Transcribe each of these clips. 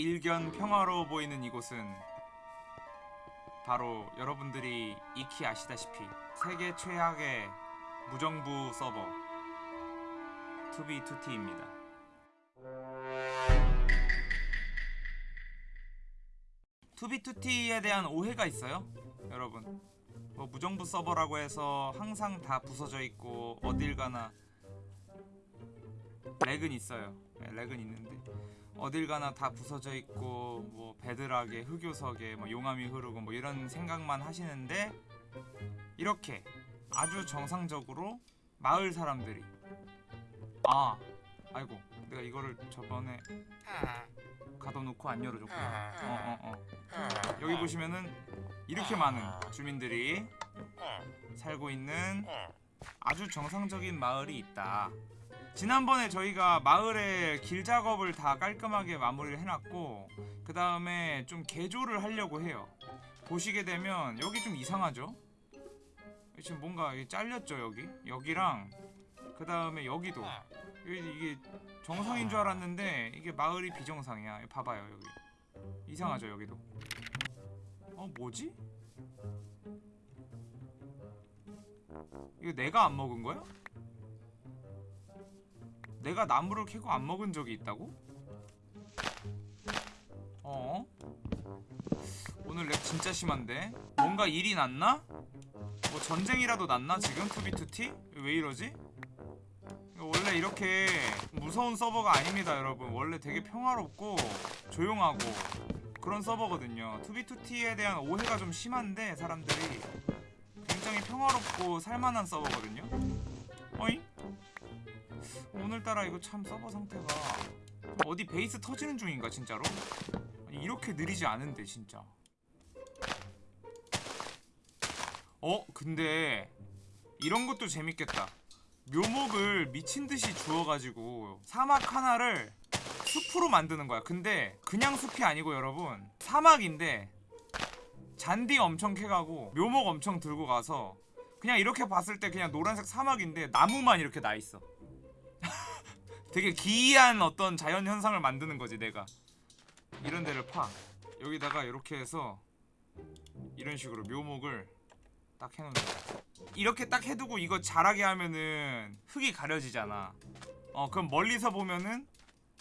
일견 평화로워 보이는 이곳은 바로 여러분들이 익히 아시다시피 세계 최악의 무정부 서버 투비투티입니다. 투비투티에 대한 오해가 있어요, 여러분. 뭐 무정부 서버라고 해서 항상 다 부서져 있고 어딜 가나 렉은 있어요. 네, 렉은 있는데 어딜 가나 다 부서져 있고 뭐 베드락에 흑요석에 뭐 용암이 흐르고 뭐 이런 생각만 하시는데 이렇게 아주 정상적으로 마을 사람들이 아 아이고 내가 이거를 저번에 가둬놓고 안 열어줬구나 어 어어 어, 어. 여기 보시면은 이렇게 많은 주민들이 살고 있는 아주 정상적인 마을이 있다 지난번에 저희가 마을에 길 작업을 다 깔끔하게 마무리를 해놨고 그 다음에 좀 개조를 하려고 해요 보시게 되면 여기 좀 이상하죠? 지금 뭔가 잘렸죠 여기? 여기랑 그 다음에 여기도 여기 이게 정상인 줄 알았는데 이게 마을이 비정상이야 봐봐요 여기 이상하죠 여기도 어 뭐지? 이거 내가 안 먹은 거야? 내가 나무를 캐고 안 먹은 적이 있다고? 어? 오늘 lag 진짜 심한데? 뭔가 일이 났나? 뭐 전쟁이라도 났나 지금? 2b2t? 왜 이러지? 원래 이렇게 무서운 서버가 아닙니다 여러분 원래 되게 평화롭고 조용하고 그런 서버거든요 2b2t에 대한 오해가 좀 심한데 사람들이 굉장히 평화롭고 살만한 서버거든요? 오늘따라 이거 참 서버 상태가 어디 베이스 터지는 중인가 진짜로? 아니, 이렇게 느리지 않은데 진짜. 어? 근데 이런 것도 재밌겠다. 묘목을 미친듯이 주워가지고 사막 하나를 숲으로 만드는 거야. 근데 그냥 숲이 아니고 여러분. 사막인데 잔디 엄청 캐가고 묘목 엄청 들고 가서 그냥 이렇게 봤을 때 그냥 노란색 사막인데 나무만 이렇게 나있어 되게 기이한 어떤 자연 현상을 만드는 거지 내가. 이런 데를 파. 여기다가 이렇게 해서 이런 식으로 묘목을 딱 해놓는 거야 이렇게 딱 해두고 이거 자라게 하면은 흙이 가려지잖아. 어 그럼 멀리서 보면은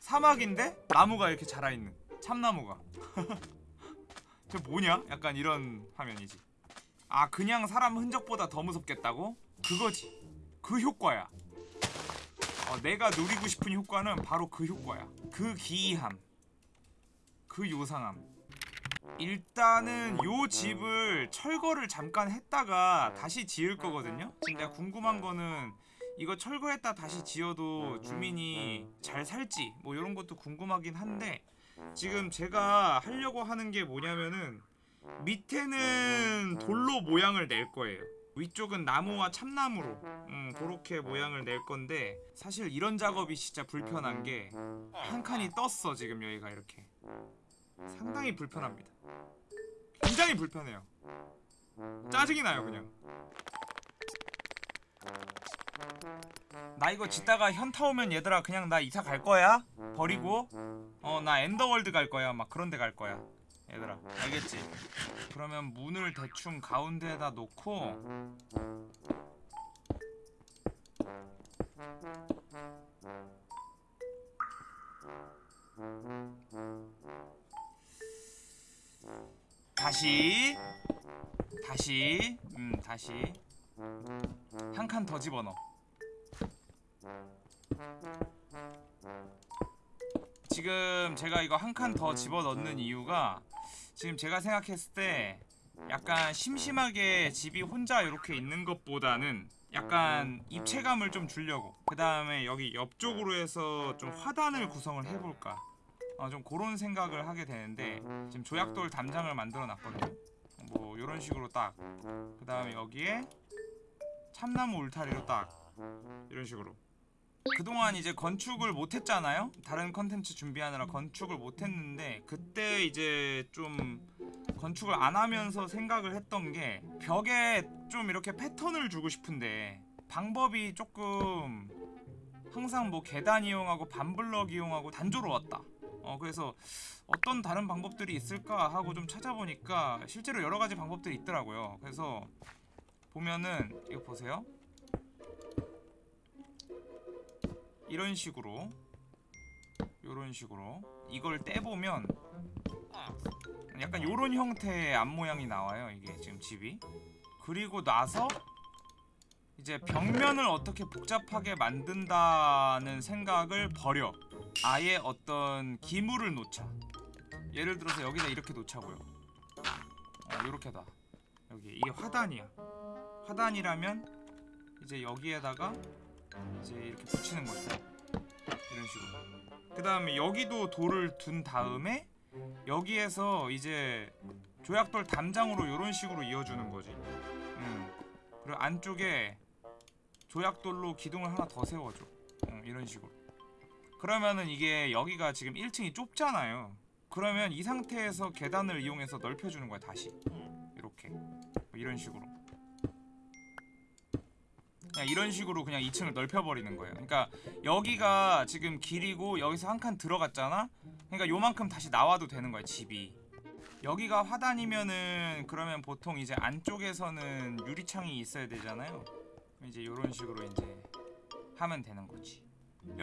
사막인데 나무가 이렇게 자라있는. 참나무가. 저 뭐냐? 약간 이런 화면이지. 아 그냥 사람 흔적보다 더 무섭겠다고? 그거지. 그 효과야 어, 내가 누리고 싶은 효과는 바로 그 효과야. 그 기이함. 그 요상함. 일단은 요 집을 철거를 잠깐 했다가 다시 지을 거거든요. 진짜 궁금한 거는 이거 철거했다 다시 지어도 주민이 잘 살지? 뭐 이런 것도 궁금하긴 한데 지금 제가 하려고 하는 게 뭐냐면은 밑에는 돌로 모양을 낼 거예요 위쪽은 나무와 참나무로 음, 그렇게 모양을 낼 건데 사실 이런 작업이 진짜 불편한 게 한 칸이 떴어 지금 여기가 이렇게. 상당히 불편합니다. 굉장히 불편해요. 짜증이 나요 그냥. 나 이거 짓다가 현타 오면 얘들아 그냥 나 이사 갈 거야? 버리고? 어 나 Ender World 갈 거야. 막 그런 데 갈 거야 얘들아 알겠지? 그러면 문을 대충 가운데에다 놓고 다시 다시 음 다시. 한 칸 더 집어넣어. 지금 제가 이거 한 칸 더 집어넣는 이유가 지금 제가 생각했을 때 약간 심심하게 집이 혼자 이렇게 있는 것보다는 약간 입체감을 좀 주려고. 그 다음에 여기 옆쪽으로 해서 좀 화단을 구성을 해볼까. 어, 좀 그런 생각을 하게 되는데 지금 조약돌 담장을 만들어 놨거든요. 뭐 이런 식으로 딱. 그 다음에 여기에 참나무 울타리로 딱. 이런 식으로 그동안 이제 건축을 못했잖아요 다른 컨텐츠 준비하느라 건축을 못했는데 그때 이제 좀 건축을 안 하면서 생각을 했던 게 벽에 좀 이렇게 패턴을 주고 싶은데 방법이 조금 항상 뭐 계단 이용하고 반블럭 이용하고 단조로웠다 어 그래서 어떤 다른 방법들이 있을까 하고 좀 찾아보니까 실제로 여러 가지 방법들이 있더라고요. 그래서 보면은 이거 보세요. 이런 식으로 이런 식으로 이걸 떼보면 약간 요런 형태의 앞 모양이 나와요. 이게 지금 집이. 그리고 나서 이제 벽면을 어떻게 복잡하게 만든다는 생각을 버려. 아예 어떤 기물을 놓자. 예를 들어서 여기다 이렇게 놓자고요. 어, 요렇게다. 여기 이게 화단이야. 화단이라면 이제 여기에다가 이제 이렇게 붙이는 거죠. 이런 식으로. 그 다음에 여기도 돌을 둔 다음에 여기에서 이제 조약돌 담장으로 이런 식으로 이어주는 거지. 음. 그리고 안쪽에 조약돌로 기둥을 하나 더 세워줘. 음, 이런 식으로. 그러면은 이게 여기가 지금 1층이 좁잖아요. 그러면 이 상태에서 계단을 이용해서 넓혀주는 거야 다시. 이렇게 뭐 이런 식으로. 그냥 이런 식으로 그냥 2층을 넓혀버리는 거예요. 그러니까 여기가 지금 길이고 여기서 한 칸 들어갔잖아. 그러니까 요만큼 다시 나와도 되는 거야 집이. 여기가 화단이면은 그러면 보통 이제 안쪽에서는 유리창이 있어야 되잖아요. 이제 이런 식으로 이제 하면 되는 거지.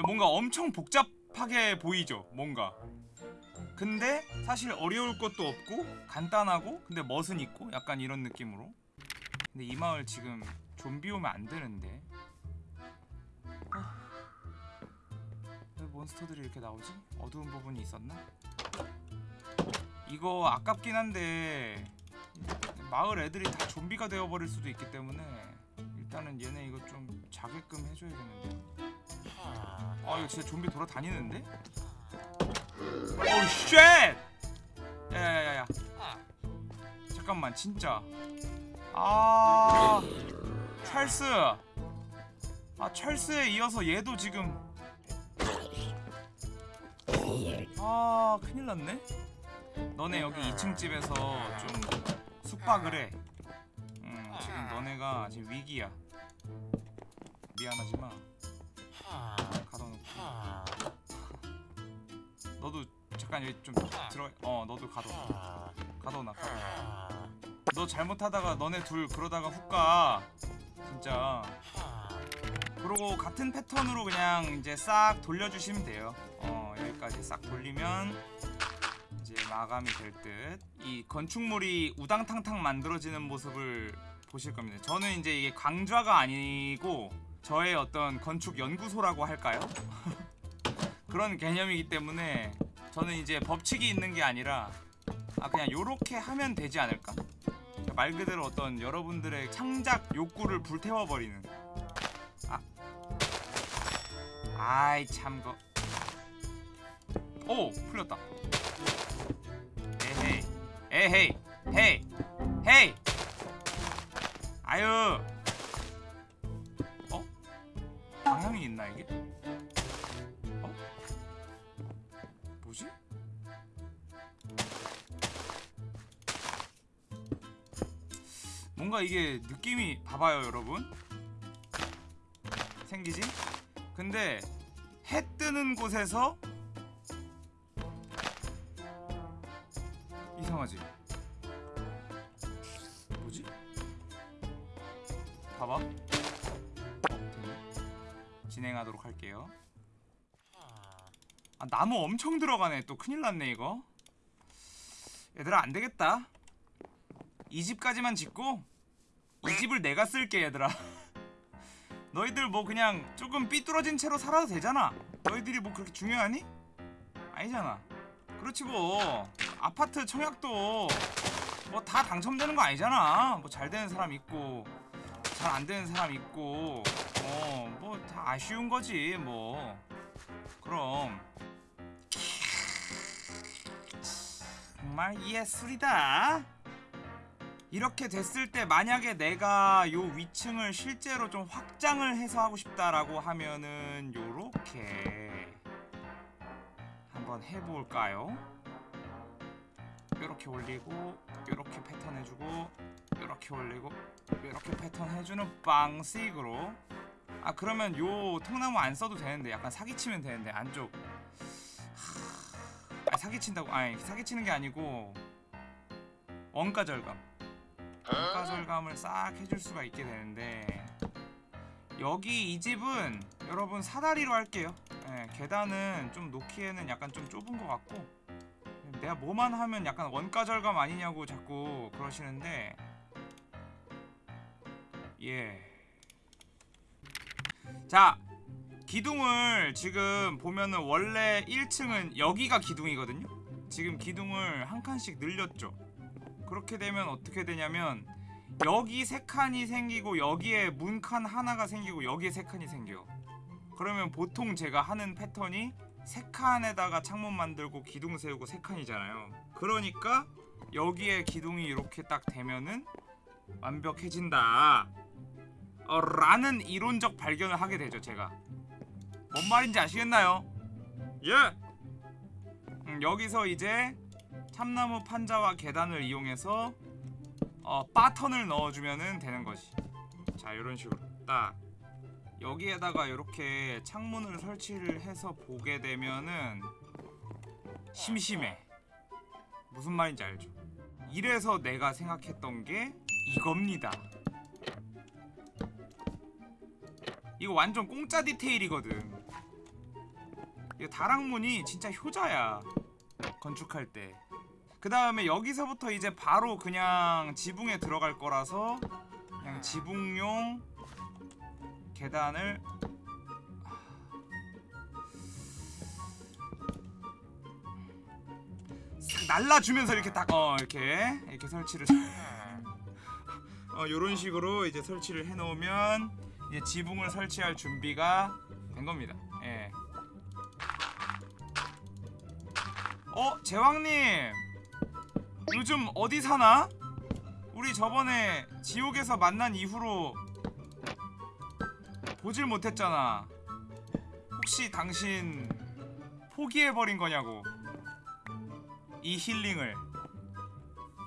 뭔가 엄청 복잡하게 보이죠, 뭔가. 근데 사실 어려울 것도 없고 간단하고 근데 멋은 있고 약간 이런 느낌으로. 근데 이 마을 지금 좀비 오면 안 되는데. 아, 왜 몬스터들이 이렇게 나오지? 어두운 부분이 있었나? 이거 아깝긴 한데 마을 애들이 다 좀비가 되어버릴 수도 있기 때문에 일단은 얘네 이거 좀 자게끔 해줘야겠는데 아 이거 진짜 좀비 돌아다니는데? Oh shit! 야야야야 잠깐만 진짜 아 찰스 아 찰스에 이어서 얘도 지금 아 큰일 났네 너네 여기 2층 집에서 좀 숙박을 해. 음, 지금 너네가 지금 위기야. 미안하지만 가둬놓고. 너도 잠깐 여기 좀 들어. 어, 너도 가둬. 가둬놔. 가둬. 너 잘못하다가 너네 둘 그러다가 훅 가. 진짜. 그러고 같은 패턴으로 그냥 이제 싹 돌려주시면 돼요. 어, 여기까지 싹 돌리면 이제 마감이 될 듯. 이 건축물이 우당탕탕 만들어지는 모습을 보실 겁니다. 저는 이제 이게 강좌가 아니고 저의 어떤 건축 연구소라고 할까요? 그런 개념이기 때문에 저는 이제 법칙이 있는 게 아니라 아 그냥 요렇게 하면 되지 않을까? 말 그대로 어떤 여러분들의 창작 욕구를 불태워 버리는. 아, 아이 참거. 오 풀렸다. 에헤이 에헤이 헤이 헤이 아유 뭔가 이게 느낌이 봐봐요 여러분 생기지? 근데 해 뜨는 곳에서 이상하지? 뭐지? 봐봐. 어. 진행하도록 할게요. 아, 나무 엄청 들어가네. 또 큰일 났네, 이거. 얘들아, 안 되겠다. 이 집까지만 짓고, 이 집을 내가 쓸게, 얘들아. 너희들 뭐 그냥 조금 삐뚤어진 채로 살아도 되잖아. 너희들이 뭐 그렇게 중요하니? 아니잖아. 그렇지 뭐. 아파트 청약도 뭐 다 당첨되는 거 아니잖아. 뭐 잘 되는 사람 있고 잘 안 되는 사람 있고 어 뭐 다 아쉬운 거지 뭐. 그럼 정말 예술이다. 이렇게 됐을 때 만약에 내가 요 위층을 실제로 좀 확장을 해서 하고 싶다라고 하면은 요렇게 한번 해볼까요? 요렇게 올리고 요렇게 패턴 해주고 요렇게 올리고 요렇게 패턴 해주는 방식으로. 아 그러면 요 통나무 안 써도 되는데 약간 사기치면 되는데 안쪽. 하... 사기친다고 아니 사기치는 게 아니고 원가 절감 원가 절감을 싹 해줄 수가 있게 되는데 여기 이 집은 여러분 사다리로 할게요 예, 계단은 좀 놓기에는 약간 좀 좁은 것 같고 내가 뭐만 하면 약간 원가 절감 아니냐고 자꾸 그러시는데 예. 자, 기둥을 지금 보면은 원래 1층은 여기가 기둥이거든요. 지금 기둥을 한 칸씩 늘렸죠. 그렇게 되면 어떻게 되냐면 여기 세 칸이 생기고 여기에 문칸 하나가 생기고 여기에 세 칸이 생겨요. 그러면 보통 제가 하는 패턴이 세 칸에다가 창문 만들고 기둥 세우고 세 칸이잖아요. 그러니까 여기에 기둥이 이렇게 딱 되면은 완벽해진다. 어, 라는 이론적 발견을 하게 되죠, 제가. 뭔 말인지 아시겠나요? 예. 음, 여기서 이제 참나무 판자와 계단을 이용해서 어, 바턴을 넣어주면은 되는 거지. 자, 이런 식으로 딱 여기에다가 이렇게 창문을 설치를 해서 보게 되면은 심심해. 무슨 말인지 알죠? 이래서 내가 생각했던 게 이겁니다. 이거 완전 공짜 디테일이거든. 이거 다락문이 진짜 효자야. 건축할 때. 그 다음에 여기서부터 이제 바로 그냥 지붕에 들어갈 거라서 그냥 지붕용 계단을 싹 날라주면서 이렇게 딱 어 이렇게 이렇게 설치를 어 요런 식으로 이제 설치를 해놓으면 이제 지붕을 설치할 준비가 된 겁니다. 예. 어 제왕님 요즘 어디 사나? 우리 저번에 지옥에서 만난 이후로 보질 못했잖아. 혹시 당신 포기해버린 거냐고. 이 힐링을.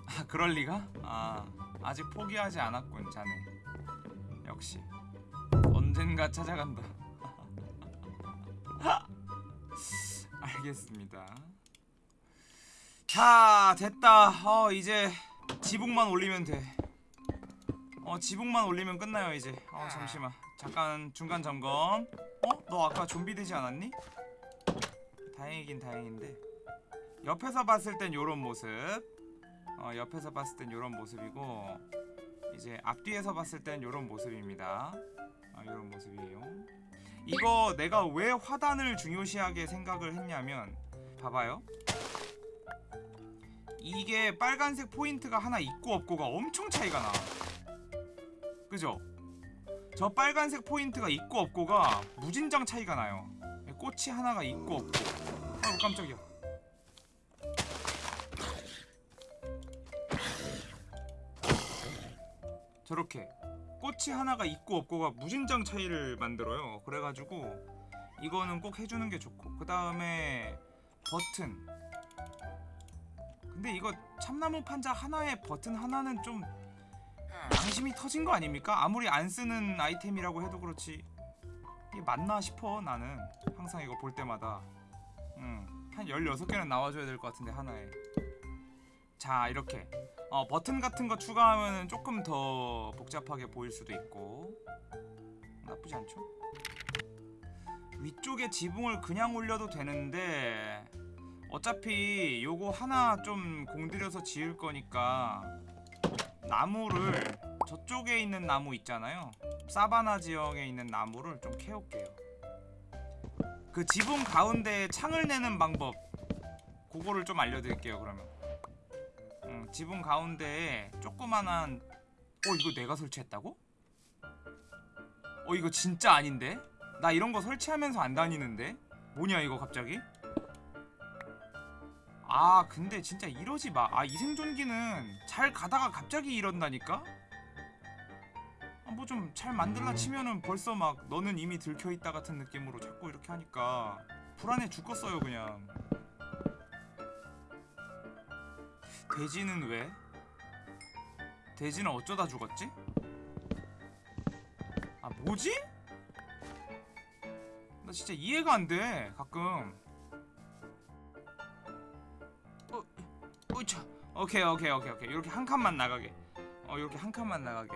아, 그럴 리가? 아, 아직 포기하지 않았군, 자네. 역시. 언젠가 찾아간다. 알겠습니다. 자, 됐다. 어, 이제 지붕만 올리면 돼. 어, 지붕만 올리면 끝나요, 이제. 어, 잠시만. 잠깐 중간 점검. 어? 너 아까 좀비 되지 않았니? 다행이긴 다행인데. 옆에서 봤을 땐 요런 모습. 어, 옆에서 봤을 땐 요런 모습이고 이제 앞뒤에서 봤을 땐 요런 모습입니다. 아, 요런 모습이에요. 이거 내가 왜 화단을 중요시하게 생각을 했냐면 봐봐요. 이게 빨간색 포인트가 하나 있고 없고가 엄청 차이가 나. 그죠? 저 빨간색 포인트가 있고 없고가 무진장 차이가 나요. 꽃이 하나가 있고 없고. 아이고 깜짝이야. 저렇게 꽃이 하나가 있고 없고가 무진장 차이를 만들어요. 그래가지고 이거는 꼭 해주는 게 좋고 그 다음에 버튼. 근데 이거 참나무 판자 하나에 버튼 하나는 좀 양심이 터진 거 아닙니까? 아무리 안 쓰는 아이템이라고 해도 그렇지. 이게 맞나 싶어 나는. 항상 이거 볼 때마다. 음, 한 16개는 나와줘야 될 것 같은데 하나에. 자 이렇게. 어, 버튼 같은 거 추가하면 조금 더 복잡하게 보일 수도 있고. 나쁘지 않죠? 위쪽에 지붕을 그냥 올려도 되는데 어차피 요거 하나 좀 공들여서 지을 거니까 나무를 저쪽에 있는 나무 있잖아요 사바나 지역에 있는 나무를 좀 캐올게요 그 지붕 가운데에 창을 내는 방법 그거를 좀 알려드릴게요 그러면 음, 지붕 가운데에 조그만한 어 이거 내가 설치했다고? 어 이거 진짜 아닌데? 나 이런 거 설치하면서 안 다니는데? 뭐냐 이거 갑자기? 아 근데 진짜 이러지 마. 아 이 생존기는 잘 가다가 갑자기 이런다니까? 아, 뭐 좀 잘 만들라 치면은 벌써 막 너는 이미 들켜있다 같은 느낌으로 자꾸 이렇게 하니까 불안해 죽겠어요 그냥 돼지는 왜? 돼지는 어쩌다 죽었지? 아 뭐지? 나 진짜 이해가 안 돼 가끔 우차. 오케이 오케이 오케이 오케이. 이렇게 한 칸만 나가게. 어 이렇게 한 칸만 나가게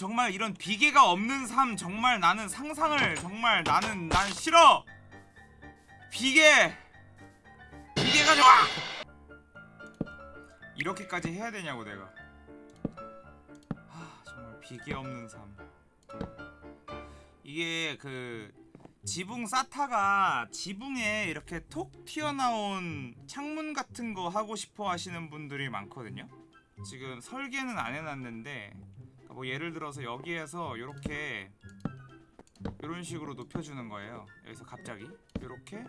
정말 이런 비계가 없는 삶 정말 나는 상상을 정말 나는 난 싫어. 비계. 비계가 좋아. 이렇게까지 해야 되냐고 내가. 아 정말 비계 없는 삶. 이게 그 지붕 사타가 지붕에 이렇게 톡 튀어나온 창문 같은 거 하고 싶어 하시는 분들이 많거든요. 지금 설계는 안 해놨는데 뭐 예를 들어서 여기에서 이렇게 이런 식으로 높여주는 거예요. 여기서 갑자기 이렇게,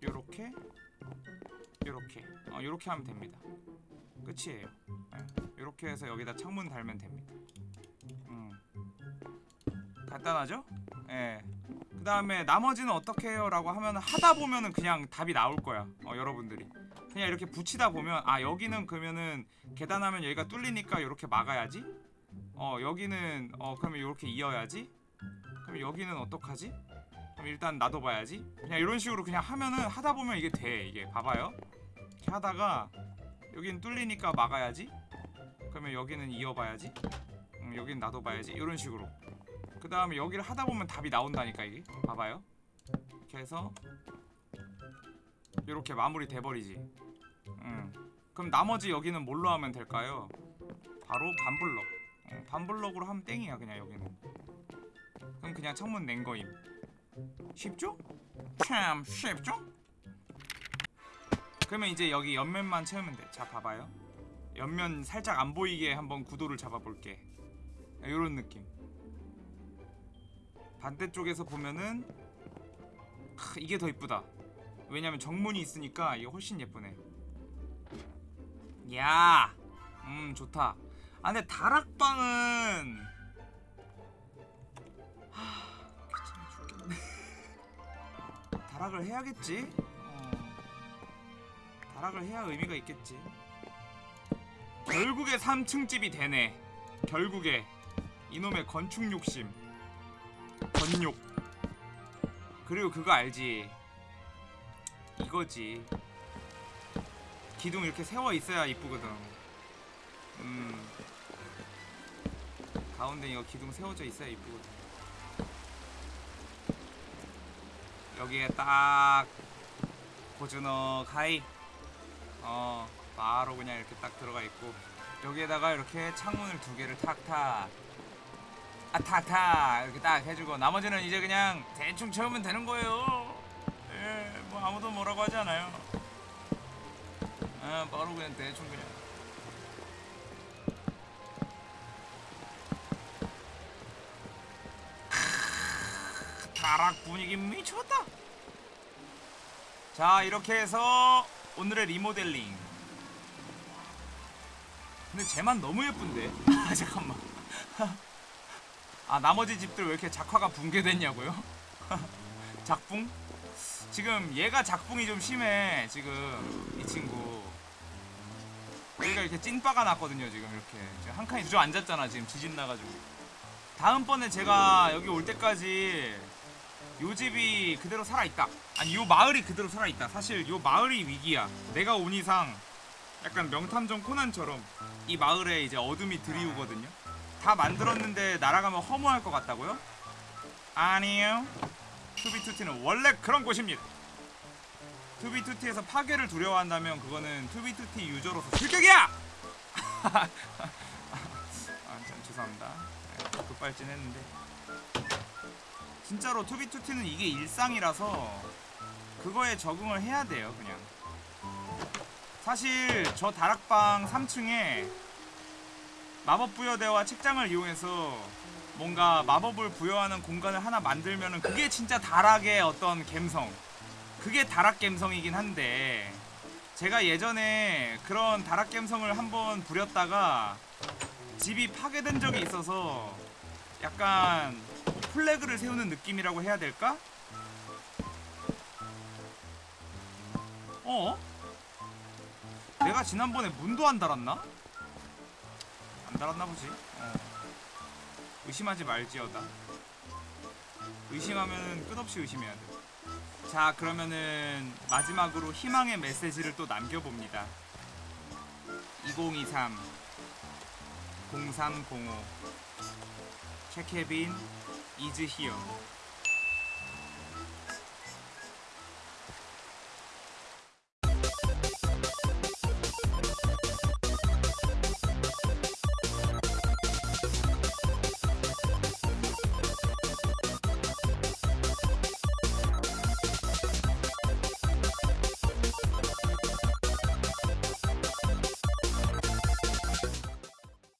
이렇게, 이렇게, 어, 이렇게 하면 됩니다. 끝이에요. 이렇게 해서 여기다 창문 달면 됩니다. 음. 간단하죠? 예. 그 다음에 나머지는 어떻게 해요? 라고 하면 하다 보면은 그냥 답이 나올 거야. 어, 여러분들이. 그냥 이렇게 붙이다 보면 아 여기는 그러면은 계단하면 여기가 뚫리니까 이렇게 막아야지? 어 여기는 어 그러면 이렇게 이어야지? 그럼 여기는 어떡하지? 그럼 일단 놔둬봐야지? 그냥 이런 식으로 그냥 하면은 하다 보면 이게 돼 이게. 봐봐요. 이렇게 하다가 여기는 뚫리니까 막아야지? 그러면 여기는 이어봐야지? 음, 여기는 놔둬봐야지? 이런 식으로 그 다음에 여기를 하다 보면 답이 나온다니까 이게. 봐봐요. 이렇게 해서 이렇게 마무리 돼버리지. 음. 그럼 나머지 여기는 뭘로 하면 될까요? 바로 반블럭. 어, 반블럭으로 하면 땡이야 그냥 여기는. 그럼 그냥 창문 낸 거임. 쉽죠? 참 쉽죠? 그러면 이제 여기 옆면만 채우면 돼자 봐봐요. 옆면 살짝 안 보이게 한번 구도를 잡아볼게. 이런 느낌 반대쪽에서 보면은 크, 이게 더 이쁘다 왜냐면 정문이 있으니까 이게 훨씬 예쁘네 야, 음 좋다. 아 근데 다락방은 하, 귀찮아 죽겠네. 다락을 해야겠지. 어, 다락을 해야 의미가 있겠지. 결국에 3층 집이 되네. 결국에 이놈의 건축 욕심, 건욕. 그리고 그거 알지? 이거지. 기둥 이렇게 세워 있어야 이쁘거든. 음. 가운데 이거 기둥 세워져 있어야 이쁘거든. 여기에 딱 고즈넉 하이. 어, 바로 그냥 이렇게 딱 들어가 있고 여기에다가 이렇게 창문을 두 개를 탁탁 아 탁탁 이렇게 딱 해주고 나머지는 이제 그냥 대충 채우면 되는 거예요. 예, 뭐 아무도 뭐라고 하지 않아요. 아 바로 그냥 대충 그냥. 크으, 다락 분위기 미쳤다. 자 이렇게 해서 오늘의 리모델링. 근데 쟤만 너무 예쁜데? 아 잠깐만 아 나머지 집들 왜 이렇게 작화가 붕괴됐냐고요? 작붕? 지금 얘가 작붕이 좀 심해 지금 이 친구. 여기가 이렇게 찐빠가 났거든요 지금 이렇게. 지금 한 칸이 주저앉았잖아 지금 지진 나가지고. 다음번에 제가 여기 올 때까지 요 집이 그대로 살아있다. 아니 요 마을이 그대로 살아있다. 사실 요 마을이 위기야. 내가 온 이상 약간 명탐정 코난처럼 이 마을에 이제 어둠이 드리우거든요 다 만들었는데 날아가면 허무할 것 같다고요? 아니에요 2b2t는 원래 그런 곳입니다 2b2t에서 파괴를 두려워한다면 그거는 2b2t 유저로서 실격이야! 아, 참 죄송합니다. 네, 급발진 했는데 진짜로 투비투티는 이게 일상이라서 그거에 적응을 해야 돼요, 그냥. 사실 저 다락방 3층에 마법 부여대와 책장을 이용해서 뭔가 마법을 부여하는 공간을 하나 만들면은 그게 진짜 다락의 어떤 갬성 그게 다락 갬성이긴 한데 제가 예전에 그런 다락 갬성을 한번 부렸다가 집이 파괴된 적이 있어서 약간 플래그를 세우는 느낌이라고 해야 될까? 어? 내가 지난번에 문도 안 달았나? 안 달았나 보지. 어. 의심하지 말지어다. 의심하면 끝없이 의심해야 돼. 자, 그러면은 마지막으로 희망의 메시지를 또 남겨봅니다. 2023 0305 최케빈 이즈 히어